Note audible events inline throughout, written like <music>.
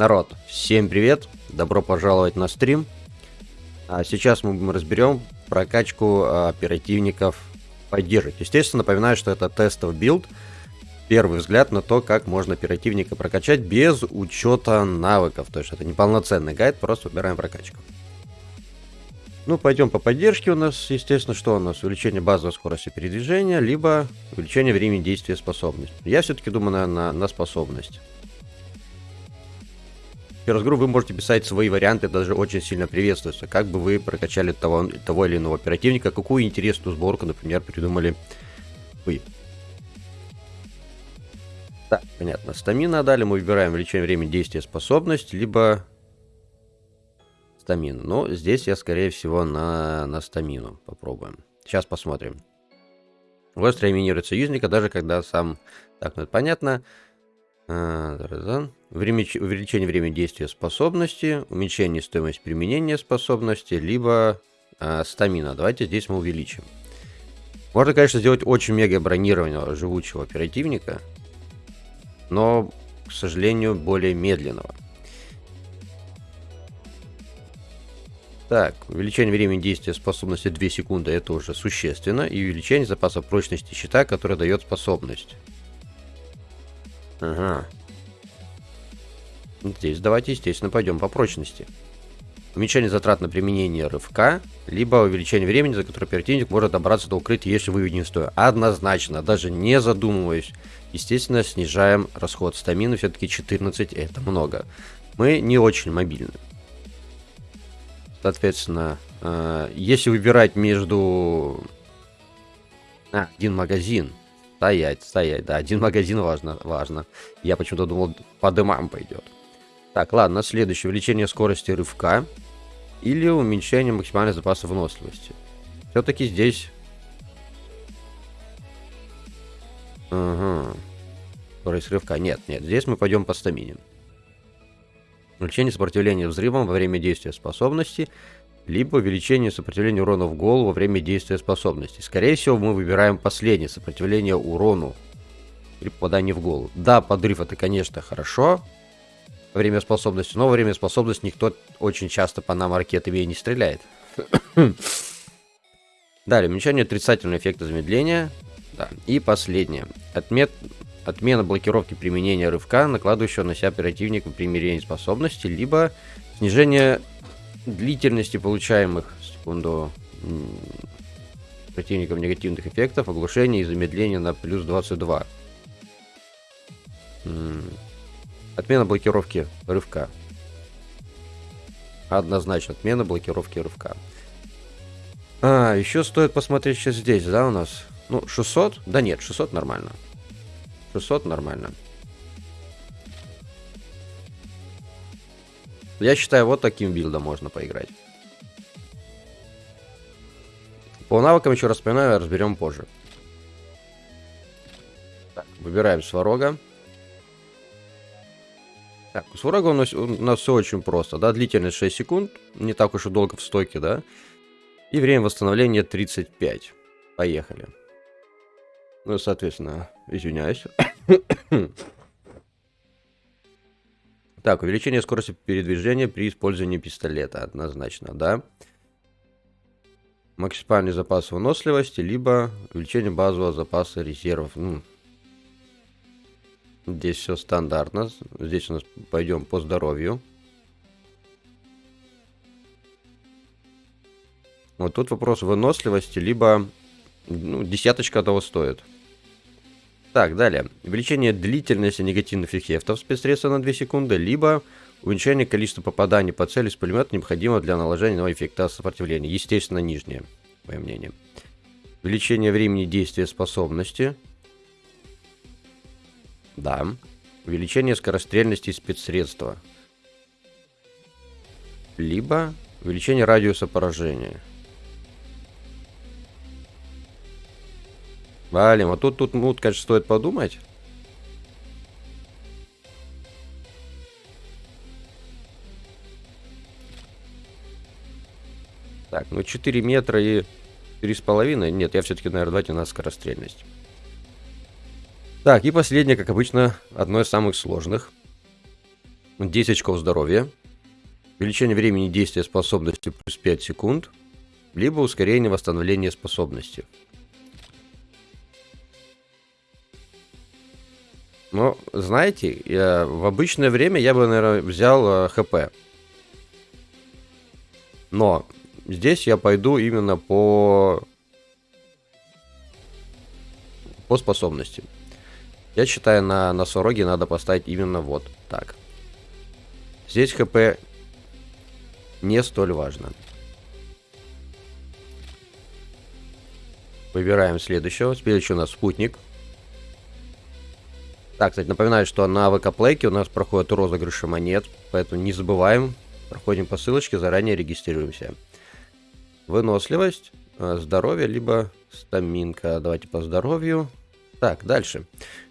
Народ, всем привет, добро пожаловать на стрим. А сейчас мы разберем прокачку а, оперативников поддержек. Естественно, напоминаю, что это тестовый билд. Первый взгляд на то, как можно оперативника прокачать без учета навыков. То есть это не полноценный гайд, просто выбираем прокачку. Ну, пойдем по поддержке у нас, естественно, что у нас? Увеличение базовой скорости передвижения, либо увеличение времени действия способности. Я все-таки думаю на, на, на способность. Первый раз вы можете писать свои варианты, даже очень сильно приветствуется. Как бы вы прокачали того, того или иного оперативника, какую интересную сборку, например, придумали вы. Так, понятно. Стамина дали, мы выбираем увеличение времени действия способность, либо стамину. Но здесь я, скорее всего, на, на стамину попробуем. Сейчас посмотрим. Остро минирует союзника, даже когда сам... Так, ну это понятно. А, Увеличение времени действия способности, уменьшение стоимости применения способности, либо а, стамина. Давайте здесь мы увеличим. Можно, конечно, сделать очень мега бронированного живучего оперативника, но, к сожалению, более медленного. Так, увеличение времени действия способности 2 секунды, это уже существенно, и увеличение запаса прочности щита, который дает способность. Ага. Здесь давайте, естественно, пойдем по прочности. Уменьшение затрат на применение рывка, либо увеличение времени, за которое оперативник может добраться до укрытия, если вы не стоя. Однозначно, даже не задумываясь. Естественно, снижаем расход стамины, все-таки 14 это много. Мы не очень мобильны. Соответственно, э, если выбирать между... А, один магазин Стоять, стоять, да, один магазин важно, важно. Я почему-то думал, по дымам пойдет. Так, ладно, следующее. Увеличение скорости рывка или уменьшение максимального запаса выносливости. Все-таки здесь... Ага. Скорость рывка. Нет, нет, здесь мы пойдем по стамине. Увеличение сопротивления взрывам во время действия способности либо увеличение сопротивления урона в голову во время действия способности. Скорее всего, мы выбираем последнее, сопротивление урону при попадании в голову. Да, подрыв это, конечно, хорошо время способности, но время способности никто очень часто по нам ракетами и не стреляет. <coughs> Далее, уменьшение отрицательного эффекта замедления. Да. И последнее. Отмет... Отмена блокировки применения рывка, накладывающего на себя оперативник при примирении способности, либо снижение длительности получаемых, секунду, противников негативных эффектов, оглушение и замедление на плюс 22. Отмена блокировки рывка. Однозначно, отмена блокировки рывка. А, еще стоит посмотреть сейчас здесь, да, у нас? Ну, 600? Да нет, 600 нормально. 600 нормально. Я считаю, вот таким билдом можно поиграть. По навыкам, еще раз вспоминаю, разберем позже. Так, выбираем сварога. Так, у нас, у нас все очень просто, да, длительность 6 секунд, не так уж и долго в стойке, да. И время восстановления 35. Поехали. Ну, соответственно, извиняюсь. <coughs> Так, увеличение скорости передвижения при использовании пистолета, однозначно, да. Максимальный запас выносливости, либо увеличение базового запаса резервов. Ну, здесь все стандартно. Здесь у нас пойдем по здоровью. Вот тут вопрос выносливости, либо ну, десяточка того стоит. Так, далее. Увеличение длительности негативных эффектов спецсредства на 2 секунды, либо уменьшение количества попаданий по цели с пулемета, необходимого для наложения нового эффекта сопротивления. Естественно, нижнее, мое мнение. Увеличение времени действия способности. Да. Увеличение скорострельности спецсредства. Либо увеличение радиуса поражения. Валим. Вот тут, тут, ну, конечно, стоит подумать. Так, ну 4 метра и 3,5. Нет, я все-таки, наверное, давайте на скорострельность. Так, и последнее, как обычно, одно из самых сложных. 10 очков здоровья. Увеличение времени действия способности плюс 5 секунд. Либо ускорение восстановления способности. Ну, знаете, я, в обычное время я бы, наверное, взял э, ХП. Но здесь я пойду именно по... По способности. Я считаю, на носороге надо поставить именно вот так. Здесь ХП не столь важно. Выбираем следующего. Следующий у нас спутник. Так, кстати, напоминаю, что на ВК Плейке у нас проходят розыгрыши монет, поэтому не забываем, проходим по ссылочке, заранее регистрируемся. Выносливость, э, здоровье, либо стаминка. Давайте по здоровью. Так, дальше.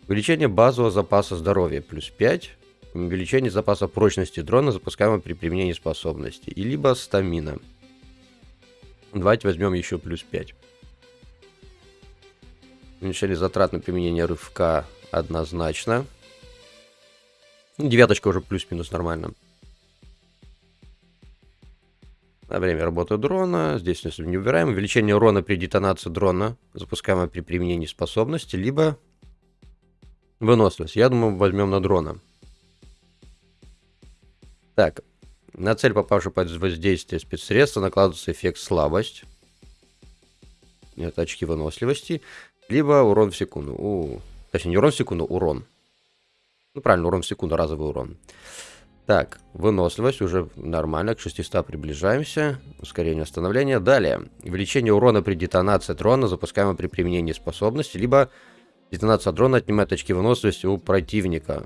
Увеличение базового запаса здоровья плюс 5. Увеличение запаса прочности дрона, запускаемого при применении способности. И либо стамина. Давайте возьмем еще плюс 5. Уменьшение затрат на применение рывка однозначно. Ну, девяточка уже плюс-минус нормально. На время работы дрона. Здесь не убираем. Увеличение урона при детонации дрона, запускаемое при применении способности, либо выносливость. Я думаю, возьмем на дрона. Так, на цель, попавшую под воздействие спецсредства, накладывается эффект слабость. Это очки выносливости. Либо урон в секунду. У, Точнее, не урон в секунду, урон. Ну, правильно, урон в секунду, разовый урон. Так, выносливость уже нормально, к 600 приближаемся. Ускорение восстановления. Далее, увеличение урона при детонации дрона, запускаемого при применении способности, либо детонация дрона отнимает очки выносливости у противника.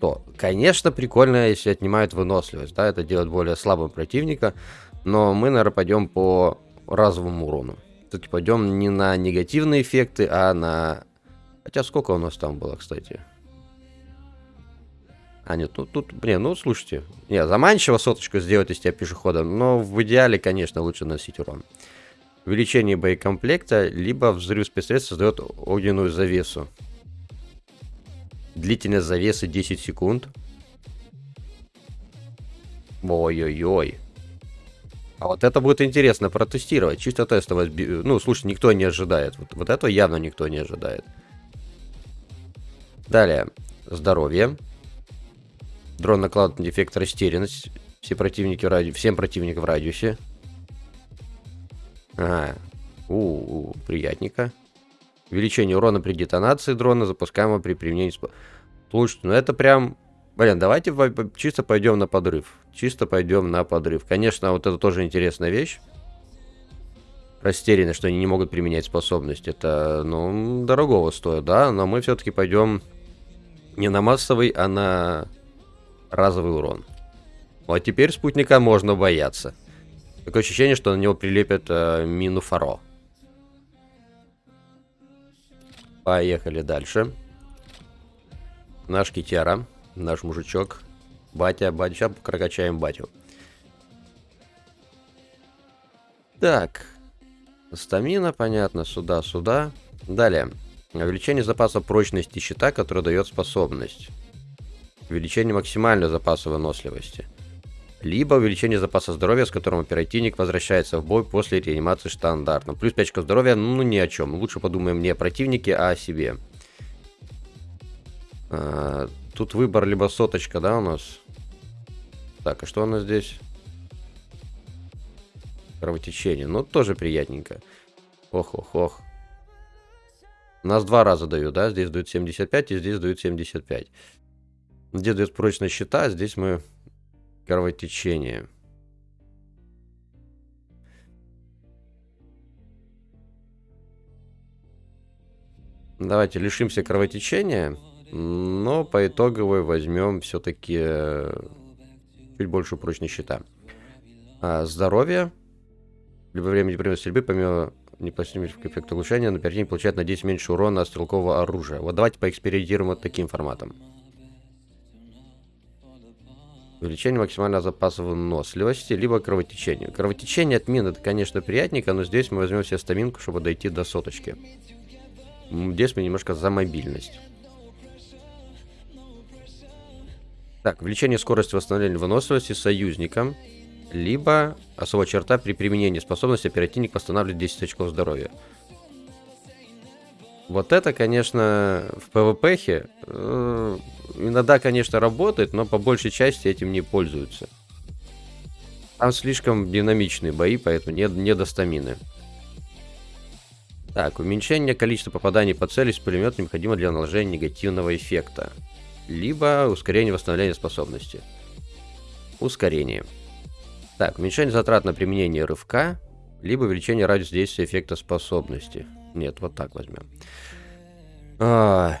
То, конечно, прикольно, если отнимают выносливость, да, это делает более слабым противника, но мы, наверное, пойдем по разовому урону. Тут пойдем не на негативные эффекты, а на Хотя сколько у нас там было, кстати? А, нет, ну тут, блин, ну слушайте. Не, заманчиво соточку сделать из тебя пешехода, но в идеале, конечно, лучше носить урон. Увеличение боекомплекта, либо взрыв спецсредств создает огненную завесу. Длительность завесы 10 секунд. Ой-ой-ой. А вот это будет интересно протестировать. Чисто тестово. Ну, слушай, никто не ожидает. Вот, вот этого явно никто не ожидает. Далее. Здоровье. Дрон накладывает дефект растерянность. Все противники в ради... Всем противникам в радиусе. Ага. У, -у, приятненько. Увеличение урона при детонации дрона, запускаемого при применении... Слушайте, ну это прям... Блин, давайте чисто пойдем на подрыв. Чисто пойдем на подрыв. Конечно, вот это тоже интересная вещь. Растеряны, что они не могут применять способность. Это, ну, дорогого стоит, да? Но мы все-таки пойдем не на массовый, а на разовый урон. Вот теперь спутника можно бояться. Такое ощущение, что на него прилепят э, мину Фаро. Поехали дальше. Наш Китяра, наш мужичок. Батя, батя, сейчас прокачаем батю. Так. Стамина, понятно, сюда, сюда. Далее. Увеличение запаса прочности щита, который дает способность. Увеличение максимального запаса выносливости. Либо увеличение запаса здоровья, с которым оперативник возвращается в бой после реанимации стандартно. Плюс 5 очков здоровья, ну ни о чем. Лучше подумаем не о противнике, а о себе. А, тут выбор либо соточка, да, у нас? Так, а что у нас здесь? Кровотечение. Ну, тоже приятненько. Ох-ох-ох. Нас два раза дают, да? Здесь дают 75 и здесь дают 75. Здесь дают прочность щита, здесь мы кровотечение. Давайте лишимся кровотечения, но по итоговой возьмем все-таки э, чуть больше прочность щита. А, здоровье. Либо время время стрельбы, помимо непосредственно эффект улучшения, но противник получает на 10 меньше урона от стрелкового оружия. Вот давайте поэкспериментируем вот таким форматом. Увеличение максимального запаса выносливости, либо кровотечение. Кровотечение от мин это, конечно, приятненько, но здесь мы возьмем себе стаминку, чтобы дойти до соточки. Здесь мы немножко за мобильность. Так, увеличение скорости восстановления выносливости союзникам. Либо особая черта при применении способности оперативник восстанавливает 10 очков здоровья. Вот это, конечно, в PvP э, иногда, конечно, работает, но по большей части этим не пользуются. Там слишком динамичные бои, поэтому нет, не до стамины. Так, уменьшение количества попаданий по цели с пулемета необходимо для наложения негативного эффекта. Либо ускорение восстановления способности. Ускорение. Так, уменьшение затрат на применение рывка, либо увеличение радиуса действия эффекта способности. Нет, вот так возьмем. А,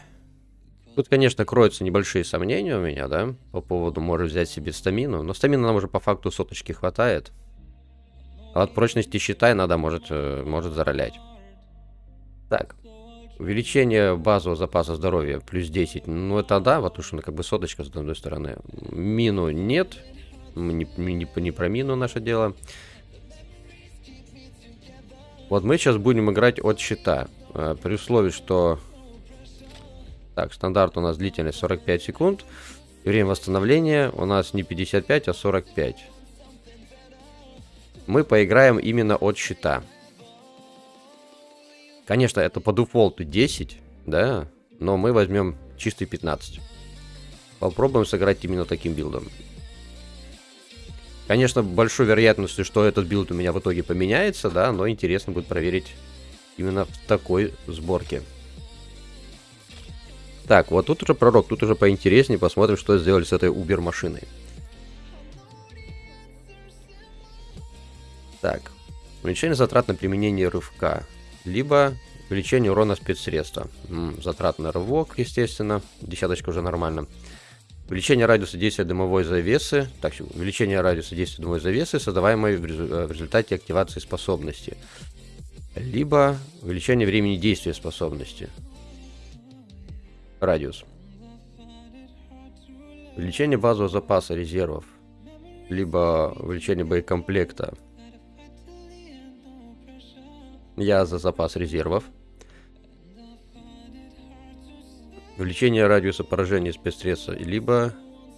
тут, конечно, кроются небольшие сомнения у меня, да, по поводу может взять себе стамину. Но стамина нам уже по факту соточки хватает. А от прочности щита иногда может, э, может заролять. Так, увеличение базового запаса здоровья плюс 10. Ну, это да, потому что ну, как бы соточка с одной стороны. Мину нет. Не, не, не про мину наше дело. Вот мы сейчас будем играть от щита. Э, при условии, что... Так, стандарт у нас длительность 45 секунд. Время восстановления у нас не 55, а 45. Мы поиграем именно от щита. Конечно, это по дефолту 10, да, но мы возьмем чистый 15. Попробуем сыграть именно таким билдом. Конечно, большой вероятностью, что этот билд у меня в итоге поменяется, да, но интересно будет проверить именно в такой сборке. Так, вот тут уже пророк, тут уже поинтереснее, посмотрим, что сделали с этой убер-машиной. Так, уменьшение затрат на применение рывка, либо увеличение урона спецсредства. М -м, затрат на рывок, естественно, десяточка уже нормально. Увеличение радиуса действия дымовой завесы. Так, увеличение радиуса действия дымовой завесы, создаваемой в, э, в результате активации способности. Либо увеличение времени действия способности. Радиус. Увеличение базового запаса резервов. Либо увеличение боекомплекта. Я за запас резервов. Увеличение радиуса поражения спецсредства, либо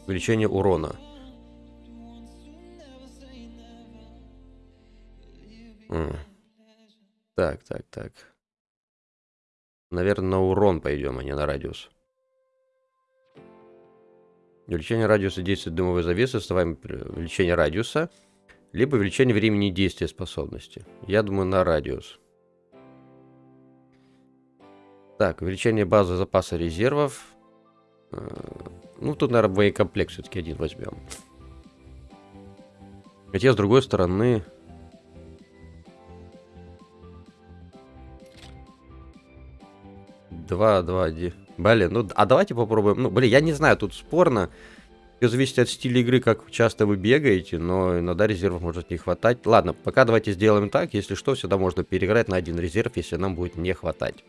увеличение урона. Так, так, так. Наверное, на урон пойдем, а не на радиус. Увеличение радиуса действия дымовой завесы, вставаем увеличение радиуса, либо увеличение времени действия способности. Я думаю, на радиус. Так, увеличение базы запаса резервов. Э, ну, тут, наверное, боекомплект все-таки один возьмем. Хотя, с другой стороны... Два, два, один. Блин, ну, а давайте попробуем. Ну, блин, я не знаю, тут спорно. Все зависит от стиля игры, как часто вы бегаете, но иногда резервов может не хватать. Ладно, пока давайте сделаем так. Если что, всегда можно переиграть на один резерв, если нам будет не хватать.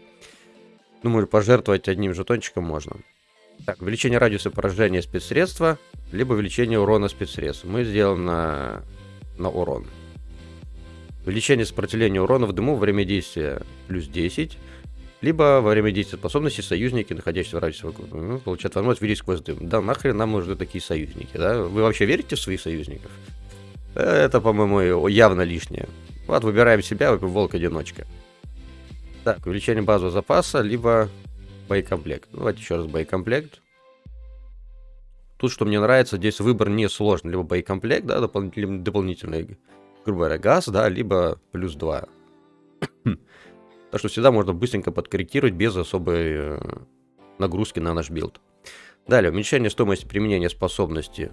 Думаю, пожертвовать одним жетончиком можно. Так, увеличение радиуса поражения спецсредства, либо увеличение урона спецсредств. Мы сделаем на, на урон. Увеличение сопротивления урона в дыму во время действия плюс 10. Либо во время действия способности союзники, находящиеся в радиусе вокруг, ну, получают возможность видеть сквозь дым. Да нахрен нам нужны такие союзники, да? Вы вообще верите в своих союзников? Это, по-моему, явно лишнее. Вот, выбираем себя, волк-одиночка. Так, увеличение базового запаса, либо боекомплект. Давайте еще раз боекомплект. Тут, что мне нравится, здесь выбор не сложный. Либо боекомплект, да, дополнительный, дополнительный грубо говоря, газ, да, либо плюс 2. так что всегда можно быстренько подкорректировать без особой э, нагрузки на наш билд. Далее, уменьшение стоимости применения способности.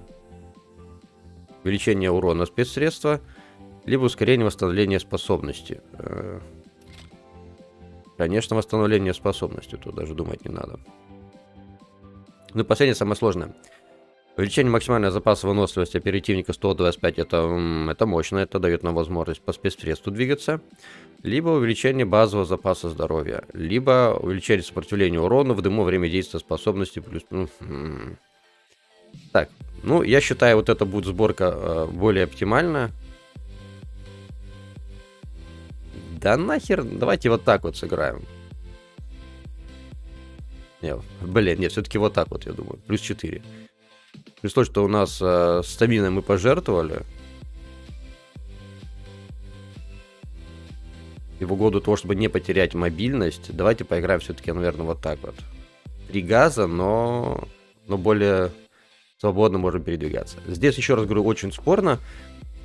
Увеличение урона спецсредства, либо ускорение восстановления способности. Конечно, восстановление способности, тут даже думать не надо. Ну и последнее, самое сложное. Увеличение максимального запаса выносливости оперативника 125, это, это мощно, это дает нам возможность по спецсредству двигаться. Либо увеличение базового запаса здоровья, либо увеличение сопротивления урона в дыму время действия способности плюс... Ну, так, ну я считаю, вот это будет сборка э, более оптимальная. Да нахер, давайте вот так вот сыграем. Не, блин, нет, все-таки вот так вот, я думаю. Плюс 4. При том, что у нас э, стаминой мы пожертвовали. И в угоду того, чтобы не потерять мобильность, давайте поиграем все-таки, наверное, вот так вот. Три газа, но, но более свободно можем передвигаться. Здесь, еще раз говорю, очень спорно.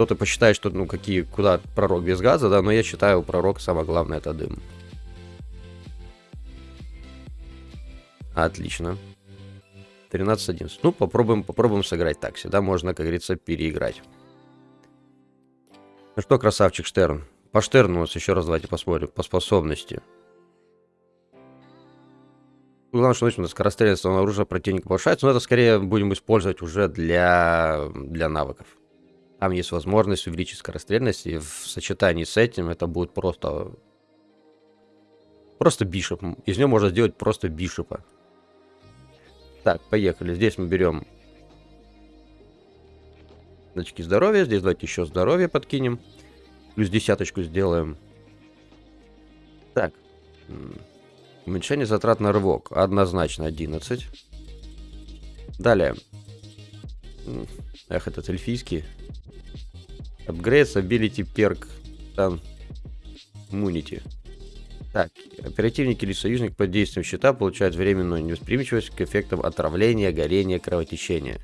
Кто-то посчитает, что, ну, какие, куда пророк без газа, да, но я считаю, пророк самое главное это дым. Отлично. 13-11. Ну, попробуем, попробуем сыграть так. Всегда можно, как говорится, переиграть. Ну что, красавчик Штерн. По Штерну у нас еще раз давайте посмотрим. По способности. Главное, что у нас скорострельность оружия противника повышается, но это скорее будем использовать уже для, для навыков. Там есть возможность увеличить скорострельность, и в сочетании с этим это будет просто... Просто бишоп. Из него можно сделать просто бишопа. Так, поехали. Здесь мы берем очки здоровья. Здесь давайте еще здоровье подкинем. Плюс десяточку сделаем. Так. Уменьшение затрат на рывок. Однозначно 11. Далее. Эх, этот эльфийский. Upgrades Ability Perk Tan Immunity. Так, оперативник или союзник под действием щита получает временную невосприимчивость к эффектам отравления, горения, кровотечения.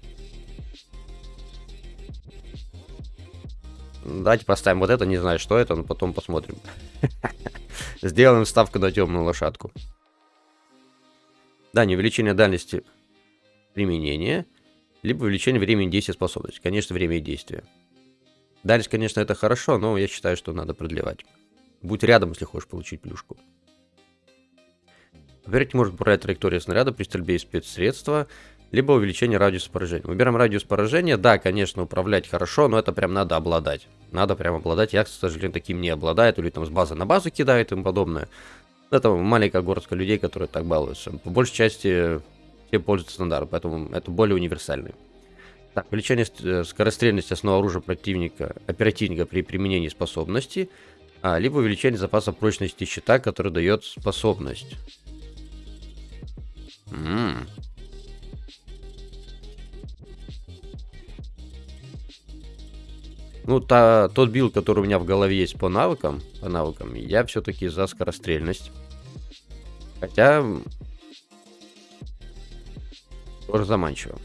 Давайте поставим вот это, не знаю, что это, но потом посмотрим. <laughs> Сделаем ставку на темную лошадку. Да, не увеличение дальности применения, либо увеличение времени действия способности. Конечно, время действия. Дальность, конечно, это хорошо, но я считаю, что надо продлевать. Будь рядом, если хочешь получить плюшку. Во-первых, может управлять траекторией снаряда при стрельбе из спецсредства, либо увеличение радиуса поражения. Выбираем радиус поражения. Да, конечно, управлять хорошо, но это прям надо обладать. Надо прям обладать. Я, к сожалению, таким не обладаю. или там с базы на базу кидает и тому подобное. Это маленькая горстка людей, которые так балуются. По большей части все пользуются стандартом, поэтому это более универсальный. Так, увеличение э, скорострельности основного оружия противника, оперативника при применении способности – а, либо увеличение запаса прочности щита, который дает способность. М. Ну, та, тот билд, который у меня в голове есть по навыкам, по навыкам, я все-таки за скорострельность. Хотя... Тоже заманчиво.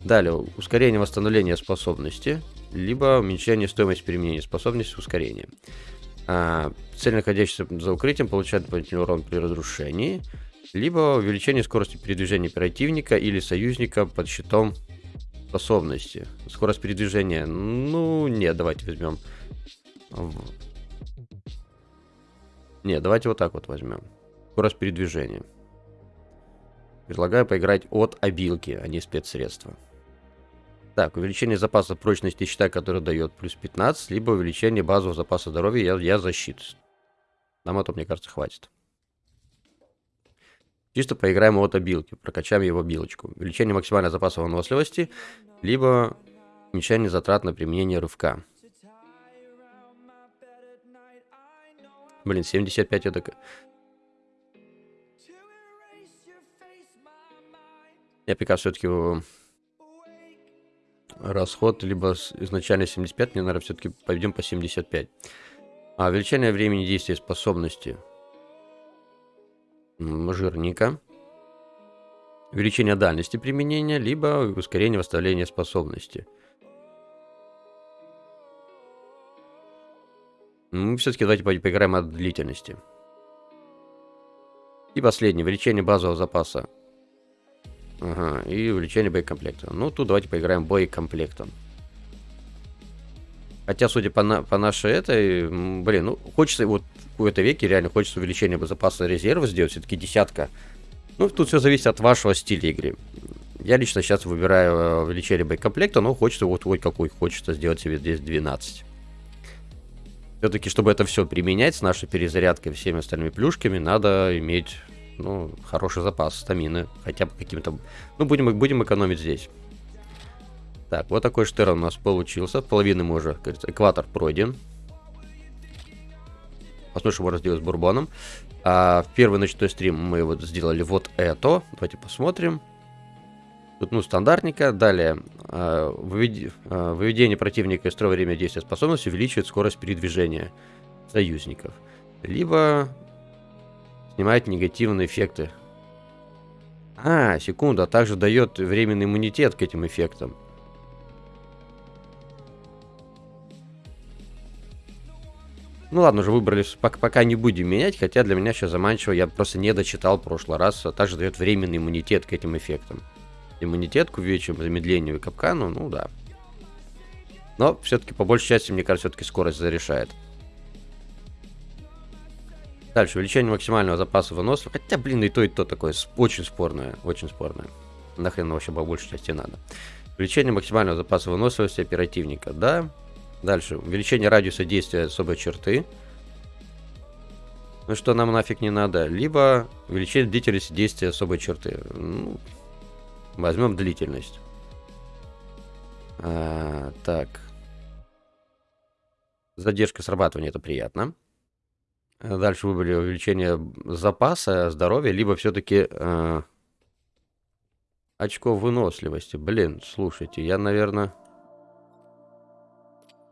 Далее, ускорение восстановления способности, либо уменьшение стоимости применения способности ускорения. А, цель, находящаяся за укрытием, получает дополнительный урон при разрушении, либо увеличение скорости передвижения противника или союзника под щитом способности. Скорость передвижения, ну, нет, давайте возьмем. Нет, давайте вот так вот возьмем. Скорость передвижения. Предлагаю поиграть от обилки, а не спецсредства. Так, увеличение запаса прочности щита, который дает плюс 15, либо увеличение базового запаса здоровья, я, я защит. Нам это, мне кажется, хватит. Чисто поиграем от обилки, прокачаем его билочку. Увеличение максимального запаса выносливости, либо уменьшение затрат на применение рывка. Блин, 75 это... Я пока все-таки расход либо изначально 75, мне, наверное, все-таки пойдем по 75. А, увеличение времени действия способности жирника. Увеличение дальности применения, либо ускорение восстановления способности. Мы все-таки давайте поиграем от длительности. И последнее, увеличение базового запаса Ага, и увеличение боекомплекта. Ну, тут давайте поиграем боекомплектом. Хотя, судя по, на, по нашей этой, блин, ну, хочется, вот в какой-то веке реально хочется увеличение запаса резерва сделать, все-таки десятка. Ну, тут все зависит от вашего стиля игры. Я лично сейчас выбираю э, увеличение боекомплекта, но хочется вот хоть какой хочется сделать себе здесь 12. Все-таки, чтобы это все применять с нашей перезарядкой и всеми остальными плюшками, надо иметь ну, хороший запас стамины. Хотя бы каким-то... Ну, будем, будем экономить здесь. Так, вот такой штерн у нас получился. Половины мы уже, кажется, экватор пройден. Посмотрим, что можно сделать с бурбоном. А, в первый ночной стрим мы вот сделали вот это. Давайте посмотрим. Тут, ну, стандартника. Далее, вывед... э, выведение противника из строя время действия способности увеличивает скорость передвижения союзников. Либо снимает негативные эффекты. А, секунду, а также дает временный иммунитет к этим эффектам. Ну ладно, уже выбрали, пока, не будем менять, хотя для меня сейчас заманчиво, я просто не дочитал в прошлый раз, а также дает временный иммунитет к этим эффектам. Иммунитет к увеличению, замедлению и капкану, ну да. Но все-таки по большей части, мне кажется, все-таки скорость зарешает. Дальше, увеличение максимального запаса выносливости. Хотя, блин, и то, и то такое очень спорное, очень спорное. Нахрен вообще по большей части надо. Увеличение максимального запаса выносливости оперативника, да. Дальше, увеличение радиуса действия особой черты. Ну что нам нафиг не надо. Либо увеличение длительности действия особой черты. Ну, возьмем длительность. А, так. Задержка срабатывания это приятно. Дальше выбрали увеличение запаса здоровья, либо все-таки э, очко выносливости. Блин, слушайте, я, наверное...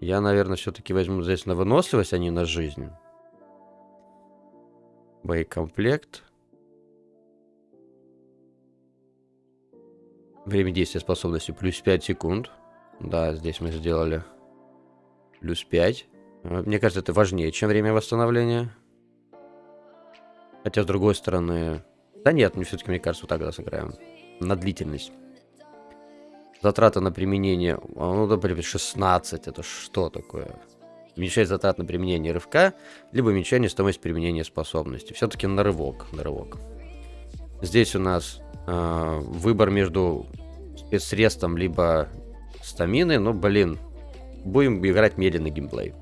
Я, наверное, все-таки возьму здесь на выносливость, а не на жизнь. Боекомплект. Время действия способности плюс 5 секунд. Да, здесь мы сделали плюс 5. А, мне кажется, это важнее, чем время восстановления. Хотя, с другой стороны... Да нет, мне все-таки, мне кажется, вот тогда сыграем. На длительность. Затраты на применение... А, ну, например, 16. Это что такое? Уменьшать затраты на применение рывка, либо уменьшение стоимости применения способности. Все-таки на рывок. На рывок. Здесь у нас э, выбор между спецсредством либо стаминой. Но, блин, будем играть медленный геймплей.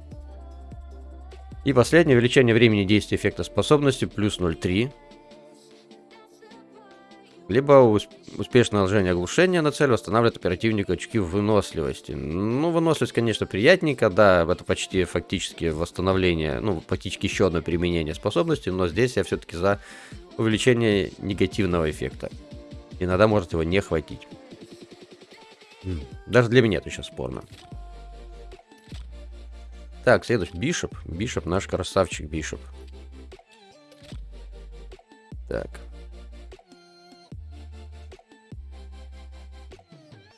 И последнее увеличение времени действия эффекта способности плюс 0,3 либо успешное наложение оглушения на цель восстанавливает оперативника очки выносливости. Ну, выносливость, конечно, приятненько, да, это почти фактически восстановление, ну, фактически еще одно применение способности, но здесь я все-таки за увеличение негативного эффекта. Иногда может его не хватить. Даже для меня это сейчас спорно. Так, следующий. Бишоп. Бишоп, наш красавчик Бишоп. Так.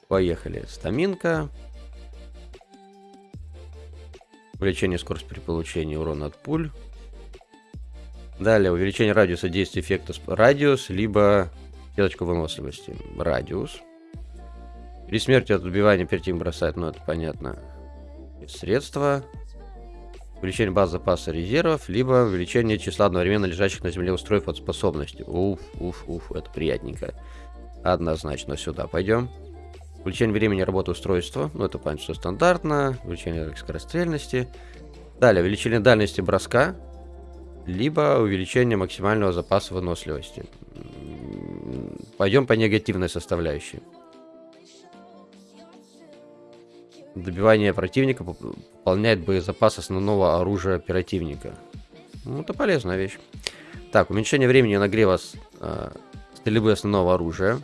Поехали. Стаминка. Увеличение скорости при получении урона от пуль. Далее увеличение радиуса действия эффекта радиус, либо клеточку выносливости. Радиус. При смерти от убивания перед тем бросать, ну это понятно. Средства. Увеличение баз запаса резервов, либо увеличение числа одновременно лежащих на земле устройств от способности. Уф, уф, уф, это приятненько. Однозначно сюда пойдем. Увеличение времени работы устройства. Ну, это понятно, что стандартно. Увеличение скорострельности. Далее, увеличение дальности броска. Либо увеличение максимального запаса выносливости. Пойдем по негативной составляющей. Добивание противника пополняет боезапас основного оружия оперативника. Ну, это полезная вещь. Так, уменьшение времени нагрева э, стрельбы основного оружия.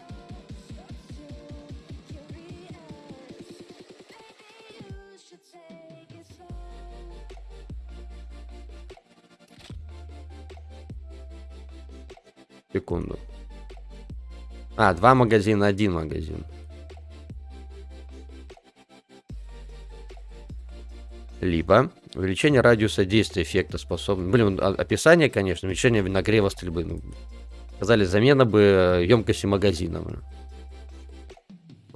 Секунду. А, два магазина, один магазин. Либо увеличение радиуса действия эффекта способности. Блин, описание, конечно, увеличение нагрева стрельбы. Ну, сказали, замена бы емкости магазина.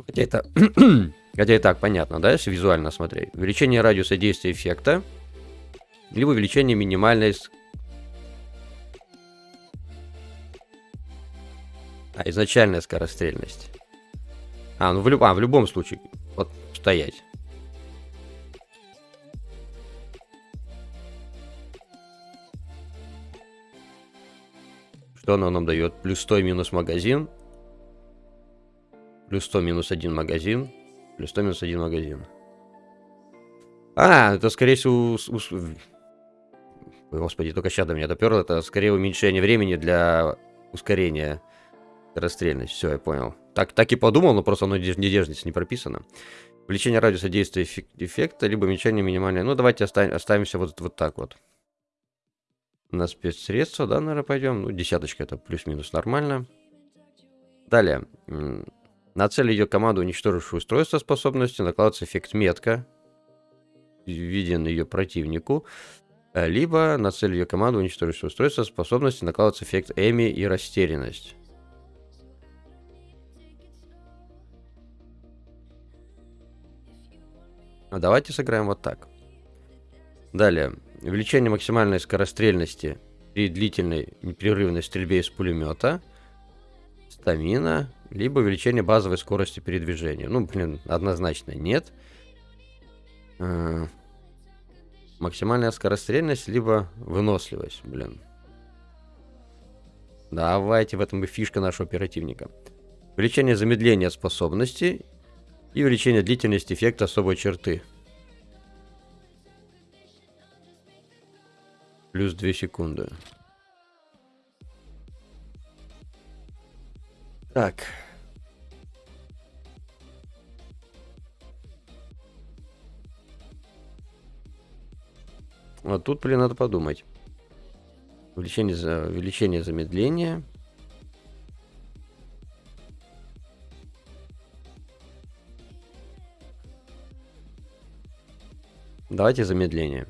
Хотя это... <clears throat> Хотя и так понятно, да, если визуально смотреть. Увеличение радиуса действия эффекта. Либо увеличение минимальной... А, изначальная скорострельность. А, ну в, люб... а, в любом случае. Вот стоять. Что оно нам дает? Плюс 100 минус магазин. Плюс 100 минус 1 магазин. Плюс 100 минус 1 магазин. А, это скорее всего... Господи, только сейчас до меня доперло. Это скорее уменьшение времени для ускорения. Скорострельность, все, я понял. Так, так и подумал, но просто оно не здесь не прописано. Увеличение радиуса действия эффекта, либо уменьшение минимальное. Ну, давайте оставим, оставимся вот, вот так вот. На спецсредства, да, наверное, пойдем. Ну, десяточка это плюс-минус нормально. Далее. На цель ее команду, уничтожившую устройство способности, накладывается эффект метка, виден ее противнику. Э, либо на цель ее команду, уничтожившую устройство способности, накладывается эффект Эми и растерянность. А давайте сыграем вот так. Далее. Увеличение максимальной скорострельности при длительной непрерывной стрельбе из пулемета. Стамина. Либо увеличение базовой скорости передвижения. Ну, блин, однозначно нет. А, максимальная скорострельность, либо выносливость, блин. Давайте, в этом и фишка нашего оперативника. Увеличение замедления способности и увеличение длительности эффекта особой черты. Плюс 2 секунды. Так. Вот тут, блин, надо подумать. Увеличение, за, увеличение замедления. Давайте замедление.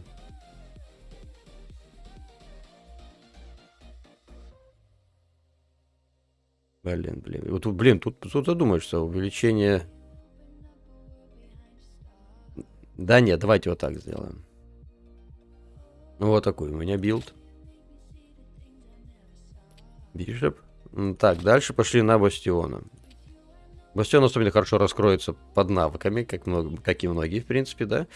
Блин, блин. Вот блин, тут, тут задумаешься, увеличение... Да нет, давайте вот так сделаем. Ну, вот такой у меня билд. Бишоп. Так, дальше пошли на Бастиона. Бастион особенно хорошо раскроется под навыками, как, много, как и многие, в принципе, да.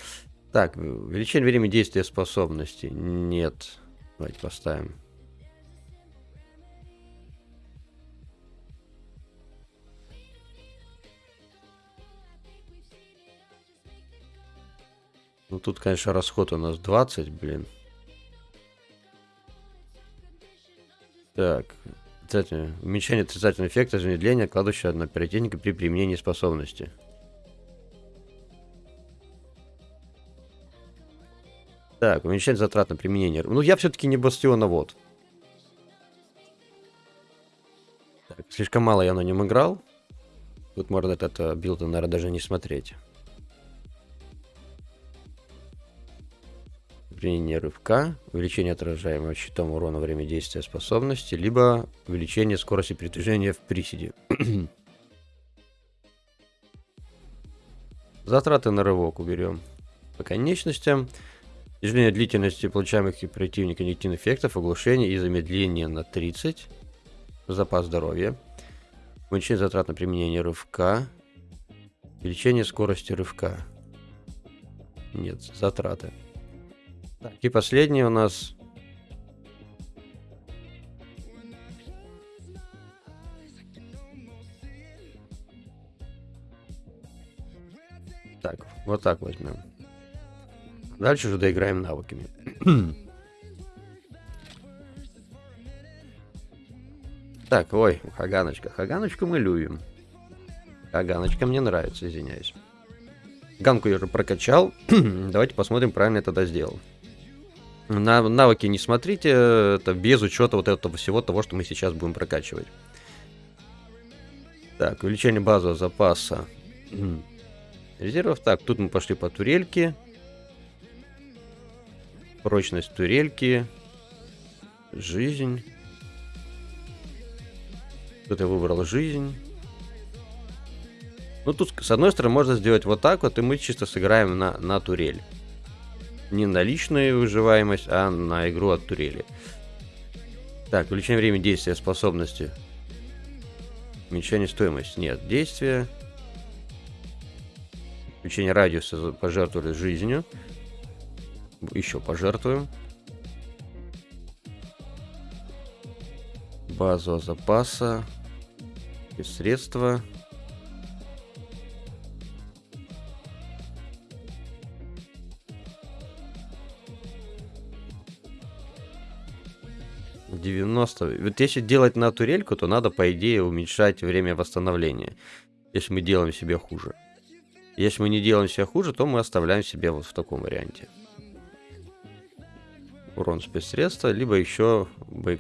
Так, увеличение времени действия способности. Нет. Давайте поставим. Ну тут, конечно, расход у нас 20, блин. Так. Уменьшение отрицательного эффекта замедления, кладущего на оперативника при применении способности. Так, уменьшение затрат на применение. Ну, я все-таки не бастионовод. Так, слишком мало я на нем играл. Тут можно этот э, билд, наверное, даже не смотреть. Применение рывка, увеличение отражаемого щитом урона во время действия способности, либо увеличение скорости передвижения в приседе. <clears throat> Затраты на рывок уберем по конечностям. Снижение длительности получаемых и противника негативных эффектов, оглушение и замедление на 30. Запас здоровья. Уменьшение затрат на применение рывка. Увеличение скорости рывка. Нет, затраты. Так, и последний у нас... Так, вот так возьмем. Дальше уже доиграем навыками. <clears throat> так, ой, Хаганочка. Хаганочку мы любим. Хаганочка мне нравится, извиняюсь. Ганку я уже прокачал. <clears throat> Давайте посмотрим, правильно я тогда сделал. На навыки не смотрите, это без учета вот этого всего того, что мы сейчас будем прокачивать. Так, увеличение базового запаса <clears throat> резервов. Так, тут мы пошли по турельке. Прочность турельки. Жизнь. Тут я выбрал жизнь. Ну, тут, с одной стороны, можно сделать вот так вот, и мы чисто сыграем на, на турель не на личную выживаемость, а на игру от турели. Так, увеличение времени действия способности. Уменьшение стоимости. Нет, действия. Увеличение радиуса пожертвовали жизнью. Еще пожертвуем. Базового запаса. И средства. 90. Вот если делать на турельку, то надо, по идее, уменьшать время восстановления. Если мы делаем себе хуже. Если мы не делаем себе хуже, то мы оставляем себе вот в таком варианте. Урон спецсредства, либо еще,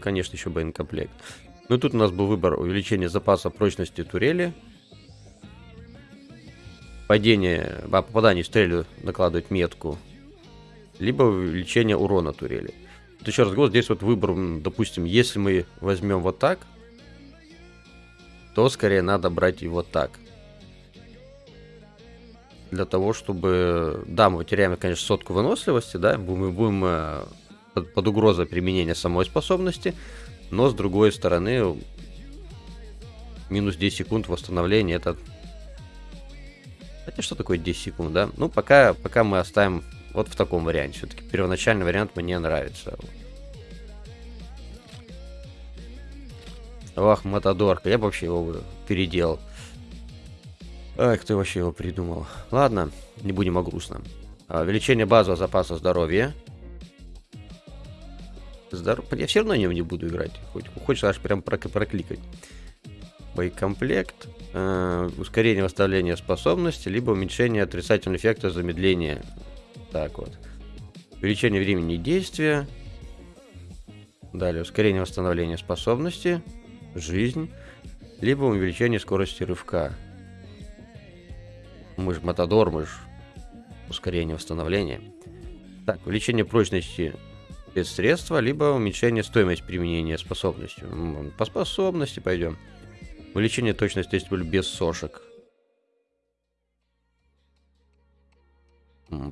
конечно, еще боекомплект. Ну тут у нас был выбор увеличения запаса прочности турели. Падение, по попаданию в стрелю накладывать метку. Либо увеличение урона турели. Вот еще раз говорю, здесь вот выбор, допустим, если мы возьмем вот так, то скорее надо брать вот так. Для того, чтобы... Да, мы теряем, конечно, сотку выносливости, да, мы будем э, под, под угрозой применения самой способности, но с другой стороны, минус 10 секунд восстановления, это... Хотя что такое 10 секунд, да? Ну, пока, пока мы оставим вот в таком варианте. Все-таки первоначальный вариант мне нравится. Ах, Матадорка, я бы вообще его переделал. Ай, кто вообще его придумал? Ладно, не будем о грустном. А, увеличение базового запаса здоровья. Здоров... Я все равно нем не буду играть. Хоть хочешь аж прям прокликать. Боекомплект. Э, ускорение восстановления способности, либо уменьшение отрицательного эффекта замедления. Так вот. Увеличение времени действия. Далее ускорение восстановления способности. Жизнь. Либо увеличение скорости рывка. Мы же Матадор, мы же ускорение восстановления. Так, увеличение прочности спецсредства, либо уменьшение стоимости применения способности. По способности пойдем. Увеличение точности действия без сошек.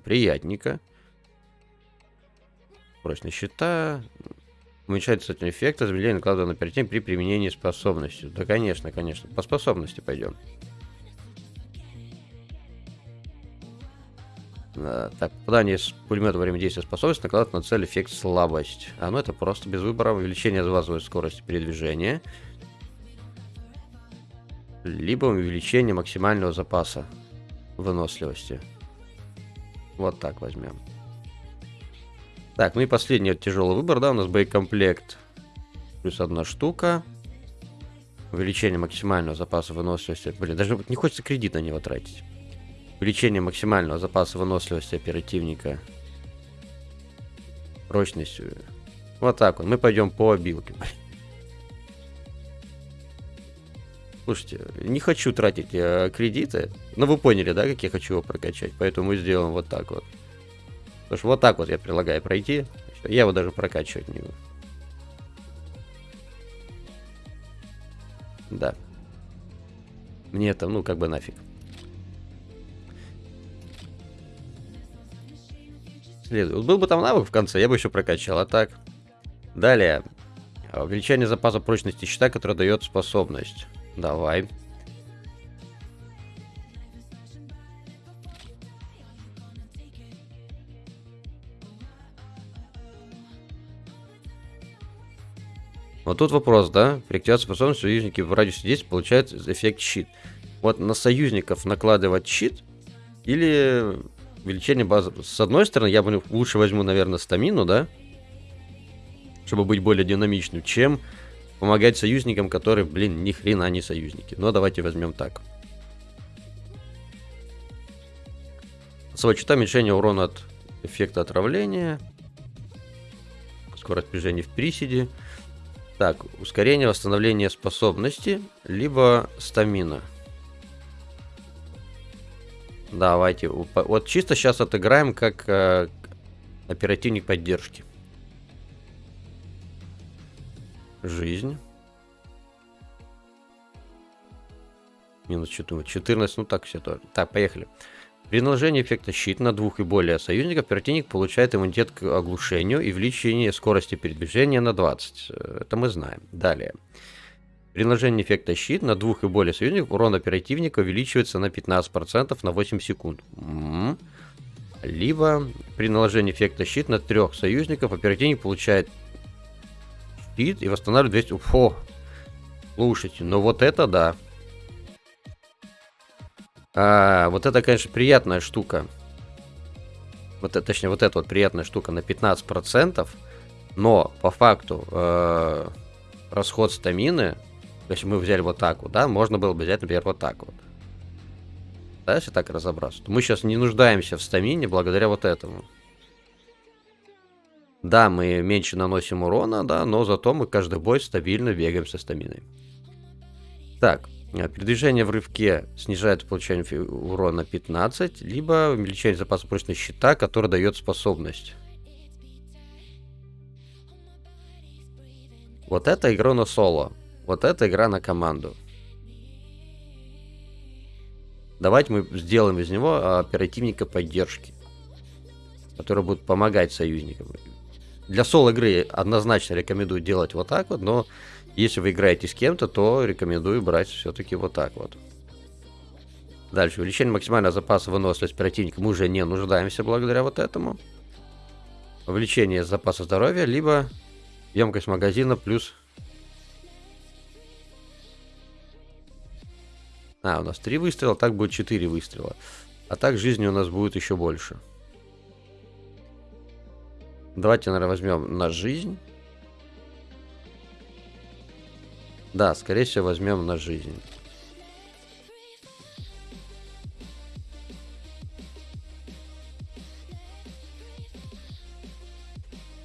Приятненько. Прочность щита. Уменьшает кстати, эффект, замедление накладывания на перетень при применении способности. Да, конечно, конечно. По способности пойдем. Так, попадание с пулемета во время действия способности накладывает на цель эффект слабость. А ну это просто без выбора. Увеличение базовой скорости передвижения. Либо увеличение максимального запаса выносливости. Вот так возьмем. Так, ну и последний тяжелый выбор, да, у нас боекомплект. Плюс одна штука. Увеличение максимального запаса выносливости. Блин, даже не хочется кредит на него тратить. Увеличение максимального запаса выносливости оперативника. Прочностью. Вот так вот. Мы пойдем по обилке. Слушайте, не хочу тратить э, кредиты. Но вы поняли, да, как я хочу его прокачать. Поэтому сделаем вот так вот. Потому что вот так вот я предлагаю пройти. Я его даже прокачивать не буду. Да. Мне это, ну, как бы нафиг. Следует. Был бы там навык в конце, я бы еще прокачал, а так. Далее. Увеличение запаса прочности щита, который дает способность. Давай. Вот тут вопрос, да? При активации способности союзники в радиусе действия получают эффект щит. Вот на союзников накладывать щит или увеличение базы. С одной стороны, я бы лучше возьму, наверное, стамину, да? Чтобы быть более динамичным, чем помогать союзникам, которые, блин, ни хрена не союзники. Но давайте возьмем так. Свой уменьшение урона от эффекта отравления. Скорость движения в приседе. Так, ускорение восстановления способности, либо стамина. Давайте. Вот чисто сейчас отыграем как э, оперативник поддержки. Жизнь. Минус 14. 14, ну так все тоже. Так, поехали. При наложении эффекта щит на двух и более союзников, противник получает иммунитет к оглушению и увеличение скорости передвижения на 20. Э, это мы знаем. Далее. При наложении эффекта щит на двух и более союзников урон оперативника увеличивается на 15% на 8 секунд. Либо при наложении эффекта щит на трех союзников оперативник получает щит и восстанавливает 200... Фу. Слушайте, ну вот это да. А, вот это, конечно, приятная штука. Вот это, точнее, вот эта вот приятная штука на 15%. Но по факту э, расход стамины, если мы взяли вот так вот, да, можно было бы взять, например, вот так вот. Да, если так разобраться, то мы сейчас не нуждаемся в стамине благодаря вот этому. Да, мы меньше наносим урона, да, но зато мы каждый бой стабильно бегаем со стаминой. Так, э, передвижение в рывке снижает получение урона 15, либо увеличение запаса прочности щита, который дает способность. Вот это игра на соло. Вот это игра на команду. Давайте мы сделаем из него оперативника поддержки, который будет помогать союзникам. Для соло-игры однозначно рекомендую делать вот так вот, но если вы играете с кем-то, то рекомендую брать все-таки вот так вот. Дальше. Увеличение максимального запаса выносливости противника. Мы уже не нуждаемся благодаря вот этому. Увеличение запаса здоровья, либо емкость магазина плюс... А, у нас 3 выстрела, так будет 4 выстрела. А так жизни у нас будет еще больше. Давайте, наверное, возьмем на жизнь. Да, скорее всего, возьмем на жизнь.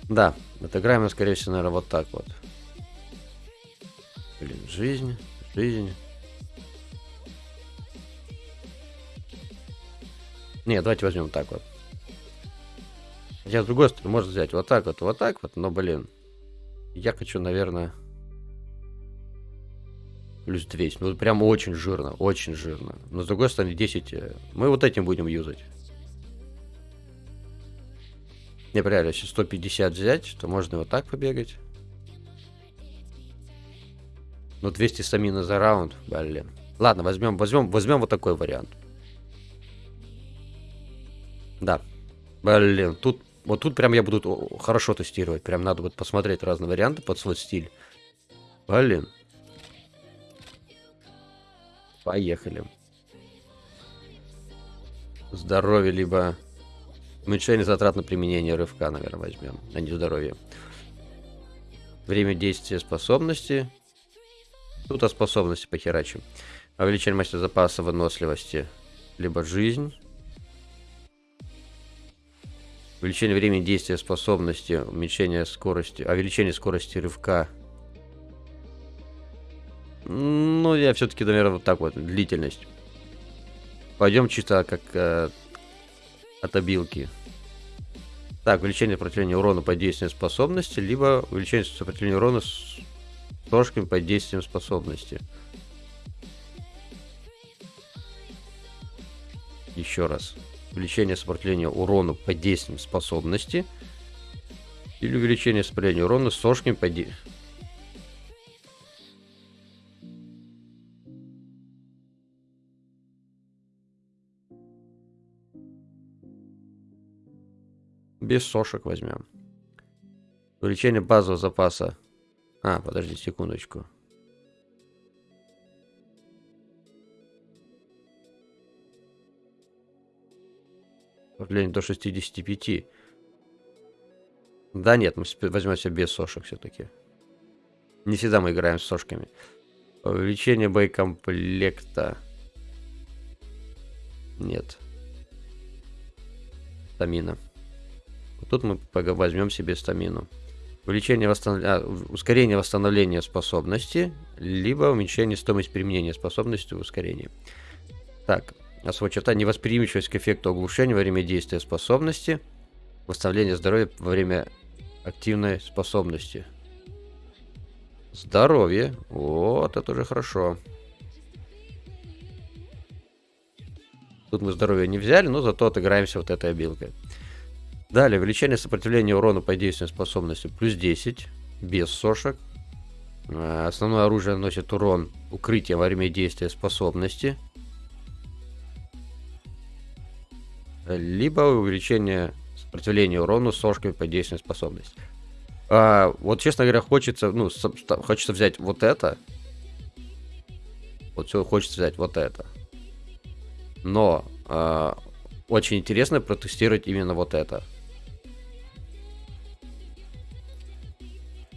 Да, отыграем скорее всего, наверное, вот так вот. Блин, жизнь, жизнь. Не, давайте возьмем так вот. Я с другой стороны, можно взять вот так вот, вот так вот, но, блин, я хочу, наверное, плюс 200. Ну, прям очень жирно, очень жирно. Но, с другой стороны, 10, э, мы вот этим будем юзать. Не, реально, если 150 взять, то можно вот так побегать. Ну, 200 стамина за раунд, блин. Ладно, возьмем, возьмем, возьмем вот такой вариант. Да. Блин, тут вот тут прям я буду хорошо тестировать. Прям надо будет посмотреть разные варианты под свой стиль. Блин. Поехали. Здоровье, либо уменьшение затрат на применение рывка, наверное, возьмем, а не здоровье. Время действия способности. Тут о способности похерачим. Увеличение мастера запаса выносливости, либо жизнь. Увеличение времени действия способности, уменьшение скорости, увеличение скорости рывка. Ну, я все-таки, наверное, вот так вот, длительность. Пойдем чисто как э, от обилки. Так, увеличение сопротивления урона под действием способности, либо увеличение сопротивления урона с ложками под действием способности. Еще раз увеличение сопротивления урону под действием способности или увеличение сопротивления урона сошками под действием. Без сошек возьмем. Увеличение базового запаса. А, подожди секундочку. Давление до 65. Да нет, мы возьмем себе без сошек все-таки. Не всегда мы играем с сошками. Увеличение боекомплекта. Нет. Стамина. Тут мы возьмем себе стамину. Увеличение восстанов... а, ускорение восстановления способности, либо уменьшение стоимости применения способности в ускорении. Так, Особая черта невосприимчивость к эффекту оглушения во время действия способности. Восстановление здоровья во время активной способности. Здоровье. Вот, это уже хорошо. Тут мы здоровье не взяли, но зато отыграемся вот этой обилкой. Далее, увеличение сопротивления урона по действию способности плюс 10, без сошек. А, основное оружие наносит урон укрытия во время действия способности. Либо увеличение сопротивления урону сошками по действию способности. А, вот, честно говоря, хочется, ну, хочется взять вот это. Вот все, хочется взять вот это. Но а, очень интересно протестировать именно вот это.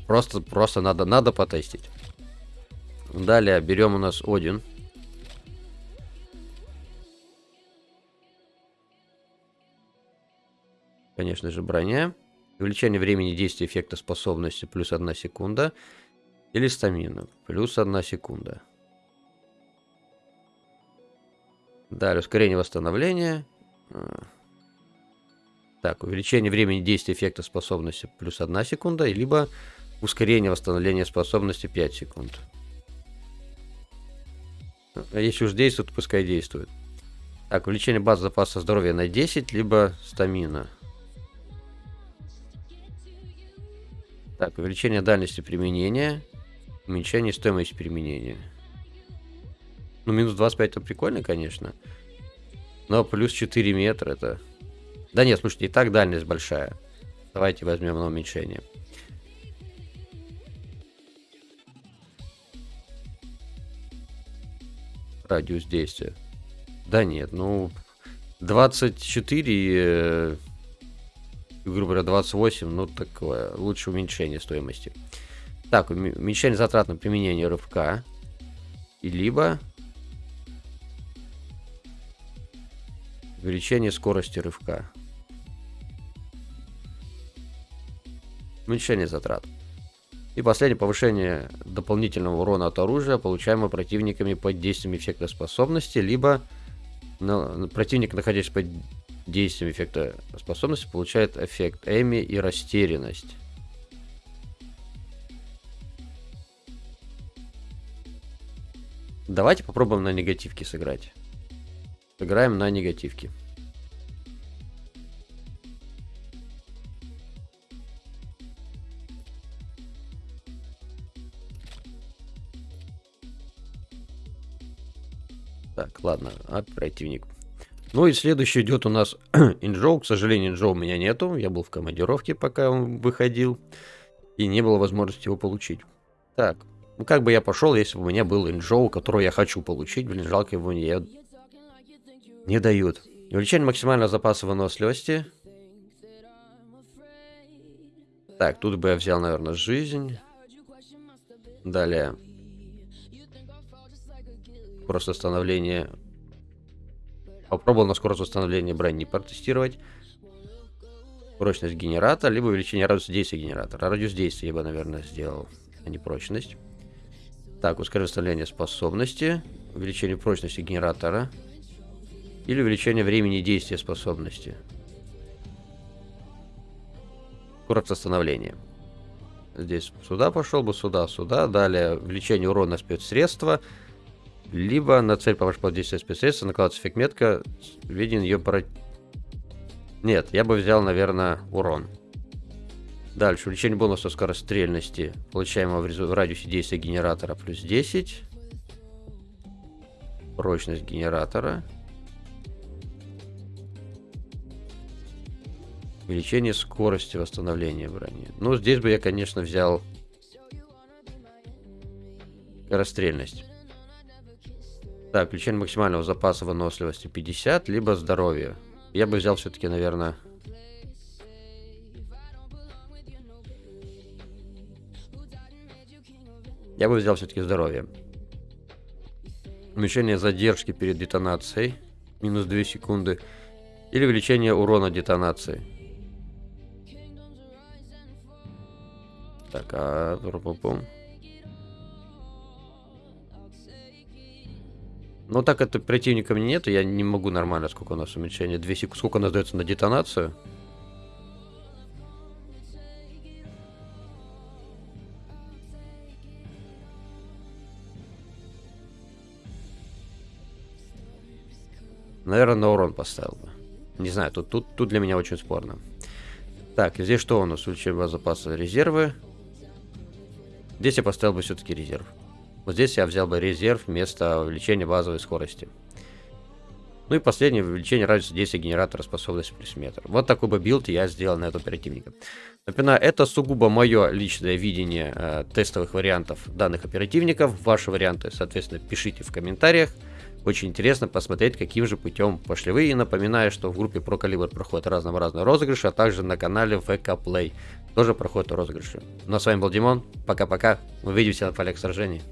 Просто, просто надо, надо потестить. Далее берем у нас Один. Конечно же, броня. Увеличение времени действия эффекта способности плюс 1 секунда. Или стамина плюс 1 секунда. Далее ускорение восстановления. А. Так, увеличение времени действия эффекта способности плюс 1 секунда, либо ускорение восстановления способности 5 секунд. А если уж действует, пускай действует. Так, увеличение базы запаса здоровья на 10, либо стамина. Так, увеличение дальности применения, уменьшение стоимости применения. Ну, минус 25 это прикольно, конечно. Но плюс 4 метра это... Да нет, слушайте, и так дальность большая. Давайте возьмем на уменьшение. Радиус действия. Да нет, ну... 24 грубо говоря, 28, ну такое, лучше уменьшение стоимости. Так, уменьшение затрат на применение рывка. И либо увеличение скорости рывка. Уменьшение затрат. И последнее повышение дополнительного урона от оружия, получаемого противниками под действием эффекта способности, либо на, противник, находясь под действием эффекта способности получает эффект Эми и растерянность. Давайте попробуем на негативке сыграть. Сыграем на негативке. Так, ладно, оперативник. Ну и следующий идет у нас <clears throat> Инжоу. К сожалению, Инжоу у меня нету. Я был в командировке, пока он выходил. И не было возможности его получить. Так, ну как бы я пошел, если бы у меня был Инжоу, которого я хочу получить. Блин, жалко его не, не дают. Увеличение максимального запаса выносливости. Так, тут бы я взял, наверное, жизнь. Далее. Просто становление Попробовал на скорость восстановления брони протестировать. Прочность генератора, либо увеличение радиуса действия генератора. Радиус действия я бы, наверное, сделал, а не прочность. Так, ускорение восстановления способности. Увеличение прочности генератора. Или увеличение времени действия способности. Скорость восстановления. Здесь сюда пошел бы, сюда, сюда. Далее увеличение урона спецсредства. средства либо на цель по вашему действию спецсредства накладывается метка, виден ее про... Нет, я бы взял, наверное, урон. Дальше, увеличение бонуса скорострельности, получаемого в радиусе действия генератора, плюс 10. Прочность генератора. Увеличение скорости восстановления брони. Ну, здесь бы я, конечно, взял скорострельность. Так, включение максимального запаса выносливости 50, либо здоровье. Я бы взял все-таки, наверное... Я бы взял все-таки здоровье. Уменьшение задержки перед детонацией. Минус 2 секунды. Или увеличение урона детонации. Так, а... Ну так это противника мне нету, я не могу нормально, сколько у нас уменьшение. 2 секунды, сколько у нас дается на детонацию. Наверное, на урон поставил бы. Не знаю, тут, тут, тут для меня очень спорно. Так, здесь что у нас? Увеличение запаса резервы. Здесь я поставил бы все-таки резерв. Вот здесь я взял бы резерв вместо увеличения базовой скорости. Ну и последнее, увеличение радиуса действия генератора способности плюс метр. Вот такой бы билд я сделал на этого оперативника. Напоминаю, это сугубо мое личное видение э, тестовых вариантов данных оперативников. Ваши варианты, соответственно, пишите в комментариях. очень интересно посмотреть, каким же путем пошли вы. И напоминаю, что в группе Pro Caliber проходят разного-разные розыгрыши, а также на канале VK Play тоже проходят розыгрыши. Ну а с вами был Димон, пока-пока, увидимся на полях сражений.